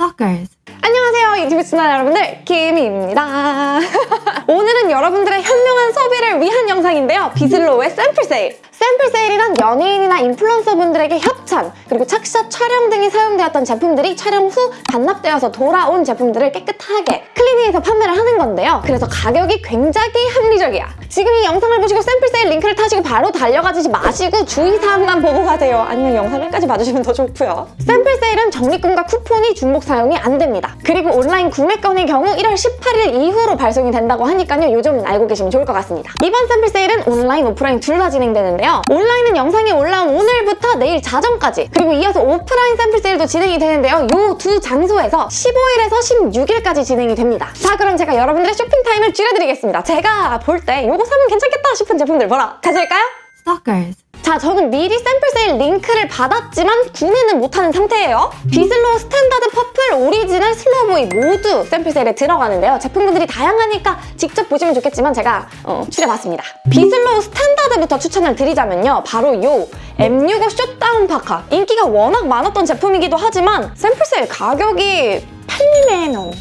Stalkers. 안녕하세요 유튜브 시청자 여러분들 김희입니다. 오늘은 여러분들의 현명한 소비를 위한 영상인데요. 비슬로우의 샘플 세일. 샘플 세일이란 연예인이나 인플루언서 분들에게 협찬 그리고 착샷 촬영 등이 사용되었던 제품들이 촬영 후 반납되어서 돌아온 제품들을 깨끗하게 클리닝해서 판매를 하는 건데요. 그래서 가격이 굉장히 합리적이야 지금 이 영상을 보시고 샘플 세일 링크를 타시고 바로 달려가지 마시고 주의사항만 보고 가세요. 아니면 영상 끝까지 봐주시면 더 좋고요. 샘플 세일은 적립금과 쿠폰이 중복 사용이 안 됩니다. 그리고 온라인 구매건의 경우 1월 18일 이후로 발송이 된다고 하니까요. 요 점 알고 계시면 좋을 것 같습니다. 이번 샘플 세일은 온라인, 오프라인 둘 다 진행되는데요. 온라인은 영상이 올라온 오늘부터 내일 자정까지 그리고 이어서 오프라인 샘플 세일도 진행이 되는데요. 요 두 장소에서 15일에서 16일까지 진행이 됩니다. 자 그럼 제가 여러분들의 쇼핑 타임을 줄여드리겠습니다. 제가 볼 때 요거 사면 괜찮겠다 싶은 제품들 보러 가실까요? Stalkers. 자, 저는 미리 샘플 세일 링크를 받았지만 구매는 못하는 상태예요. 비슬로우 스탠다드 퍼플, 오리지널, 슬로우보이 모두 샘플 세일에 들어가는데요. 제품군들이 다양하니까 직접 보시면 좋겠지만 제가 어, 추려봤습니다. 비슬로우 스탠다드부터 추천을 드리자면요. 바로 요 M65 short down 파카. 인기가 워낙 많았던 제품이기도 하지만 샘플 세일 가격이 8만 원.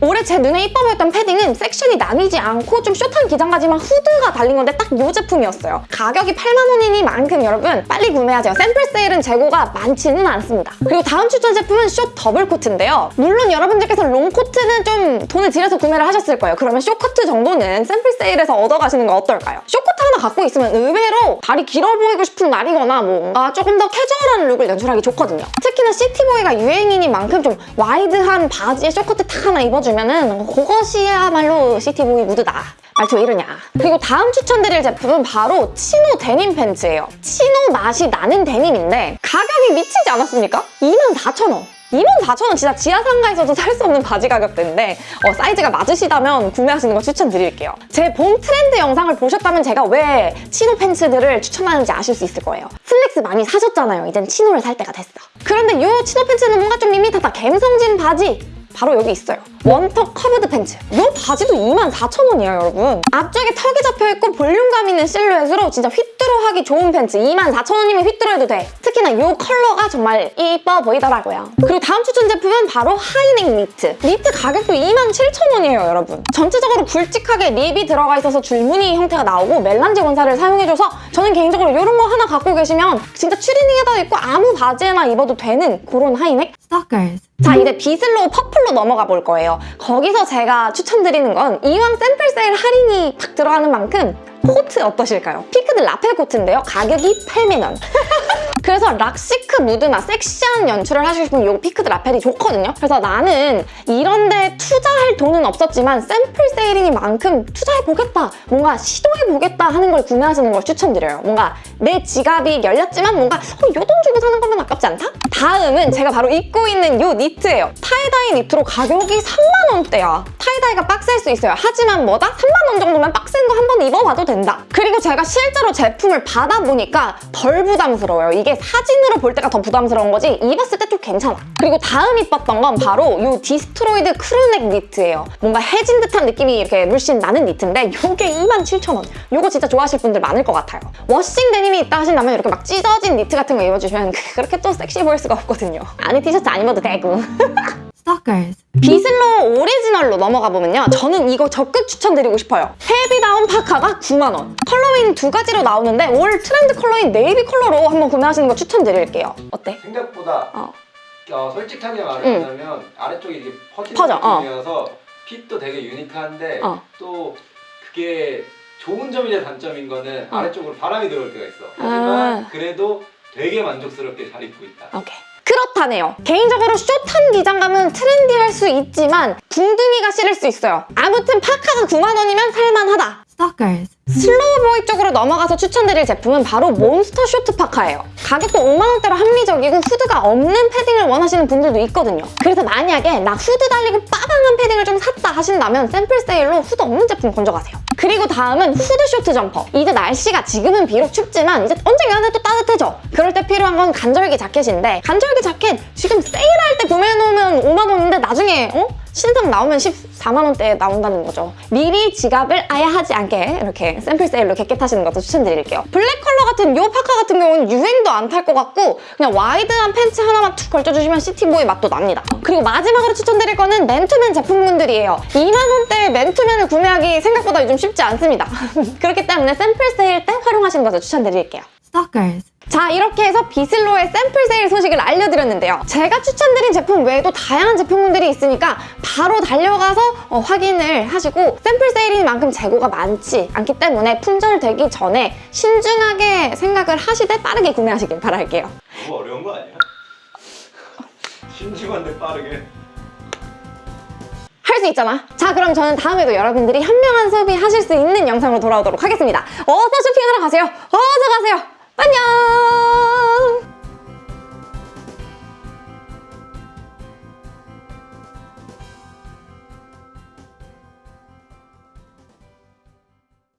올해 제 눈에 이뻐 보였던 패딩은 섹션이 나뉘지 않고 좀 숏한 기장까지만 후드가 달린 건데 딱 이 제품이었어요. 가격이 8만 원이니만큼 여러분 빨리 구매하세요. 샘플 세일은 재고가 많지는 않습니다. 그리고 다음 추천 제품은 숏 더블 코트인데요. 물론 여러분들께서 롱 코트는 좀 돈을 들여서 구매를 하셨을 거예요. 그러면 숏 코트 정도는 샘플 세일에서 얻어가시는 건 어떨까요? 숏 코트 하나 갖고 있으면 의외로 다리 길어 보이고 싶은 날이거나 뭔가 조금 더 캐주얼한 look을 연출하기 좋거든요. 특히나 city boy가 유행이니만큼 좀 wide한 바지에 숏코트 탁 하나 입어주면은 그것이야말로 city boy 무드다. 말투 왜 이러냐. 그리고 다음 추천드릴 제품은 바로 치노 데님 팬츠예요. 치노 맛이 나는 데님인데 가격이 미치지 않았습니까? 24,000원. 24,000원 진짜 지하상가에서도 살 수 없는 바지 가격대인데 어, 사이즈가 맞으시다면 구매하시는 거 추천드릴게요. 제 봄 트렌드 영상을 보셨다면 제가 왜 치노 팬츠들을 추천하는지 아실 수 있을 거예요. 슬랙스 많이 사셨잖아요. 이젠 치노를 살 때가 됐어. 그런데 이 치노 팬츠는 뭔가 좀 밋밋하다. 갬성진 바지 바로 여기 있어요. one tuck curved 팬츠. 이 바지도 24,000원이에요, 여러분. 앞쪽에 턱이 잡혀있고 볼륨감 있는 실루엣으로 진짜 휘뚜루하기 좋은 팬츠. 24,000원이면 휘뚜루해도 돼. 특히나 이 컬러가 정말 이뻐 보이더라고요. 그리고 다음 추천 제품은 바로 high neck 니트. 니트 가격도 27,000원이에요, 여러분. 전체적으로 굵직하게 rib이 들어가 있어서 줄무늬 형태가 나오고 melange 원사를 사용해줘서 저는 개인적으로 이런 거 하나 갖고 계시면 진짜 추리닝에다 입고 아무 바지에나 입어도 되는 그런 high neck? Stalkers. 자 이제 비슬로우 퍼플로 넘어가 볼 거예요. 거기서 제가 추천드리는 건 이왕 샘플 세일 할인이 탁 들어가는 만큼 코트 어떠실까요? peaked lapel 코트인데요. 가격이 8만 원. 그래서 rock chic 무드나 섹시한 연출을 하시고 싶으면 이 peaked lapel이 좋거든요. 그래서 나는 이런 데 투자할 돈은 없었지만 샘플 세일이니만큼 투자해보겠다, 뭔가 시도해보겠다 하는 걸 구매하시는 걸 추천드려요. 뭔가 내 지갑이 열렸지만 뭔가 어, 요돈 주고 사는 거면 아깝지 않다? 다음은 제가 바로 입고 있는 이 니트예요. tie-dye 니트로 가격이 3만 원대야. tie-dye가 빡셀 수 있어요. 하지만 뭐다? 3만 원 정도면 빡센 거 한 번 입어봐도 된다. 그리고 제가 실제로 제품을 받아보니까 덜 부담스러워요. 이게 사진으로 볼 때가 더 부담스러운 거지 입었을 때 좀 괜찮아. 그리고 다음 입었던 건 바로 이 destroyed crew neck 니트예요. 뭔가 해진 듯한 느낌이 이렇게 물씬 나는 니트인데 이게 27,000원. 이거 진짜 좋아하실 분들 많을 것 같아요. washing 데님이 있다 하신다면 이렇게 막 찢어진 니트 같은 거 입어주시면 그렇게 또 섹시해 보일 수가 없거든요. 안에 티셔츠 안 입어도 되고. Stalkers. 비슬로우 오리지널로 넘어가 보면요. 저는 이거 적극 추천드리고 싶어요. heavy down 파카가 9만 원. 컬러는 두 가지로 나오는데 올 트렌드 컬러인 네이비 컬러로 한번 구매하시는 거 추천드릴게요. 어때? 생각보다 어. 어, 솔직하게 응. 말하자면 아래쪽이 이게 퍼지는 퍼져, 어. 느낌이어서 fit도 되게 unique한데 어. 또 그게 좋은 점이자 단점인 거는 어. 아래쪽으로 바람이 들어올 때가 있어. 아. 하지만 그래도 되게 만족스럽게 잘 입고 있다. 오케이. 그렇다네요. 개인적으로 숏한 기장감은 trendy할 수 있지만 궁둥이가 싫을 수 있어요. 아무튼 파카가 9만 원이면 살만하다. Stalkers. 슬로우보이 쪽으로 넘어가서 추천드릴 제품은 바로 monster short 파카예요. 가격도 5만원대로 합리적이고 후드가 없는 패딩을 원하시는 분들도 있거든요. 그래서 만약에 나 후드 달리고 빠방한 패딩을 좀 샀다 하신다면 샘플 세일로 후드 없는 제품 건져가세요. 그리고 다음은 후드 short 점퍼. 이제 날씨가 지금은 비록 춥지만 이제 언젠가는 또 따뜻해져. 그럴 때 필요한 건 간절기 자켓인데 간절기 자켓 지금 세일할 때 구매해놓으면 5만 원 어? 신상 나오면 14만 원대에 나온다는 거죠. 미리 지갑을 아야 하지 않게 이렇게 샘플 세일로 득get하시는 것도 추천드릴게요. 블랙 컬러 같은 요 파카 같은 경우는 유행도 안 탈 것 같고 그냥 wide한 팬츠 하나만 툭 걸쳐주시면 city boy 맛도 납니다. 그리고 마지막으로 추천드릴 거는 맨투맨 제품군들이에요. 2만 원대의 맨투맨을 구매하기 생각보다 요즘 쉽지 않습니다. 그렇기 때문에 샘플 세일 때 활용하시는 것을 추천드릴게요. Stalkers. 자 이렇게 해서 비슬로의 샘플 세일 소식을 알려드렸는데요. 제가 추천드린 제품 외에도 다양한 제품군들이 있으니까 바로 달려가서 어, 확인을 하시고 샘플 세일인 만큼 재고가 많지 않기 때문에 품절되기 전에 신중하게 생각을 하시되 빠르게 구매하시길 바랄게요. 너무 어려운 거 아니야? 신중한데 빠르게. 할수 있잖아. 자 그럼 저는 다음에도 여러분들이 현명한 소비 하실 수 있는 영상으로 돌아오도록 하겠습니다. 어서 쇼핑하러 가세요. 어서 가세요. 안녕.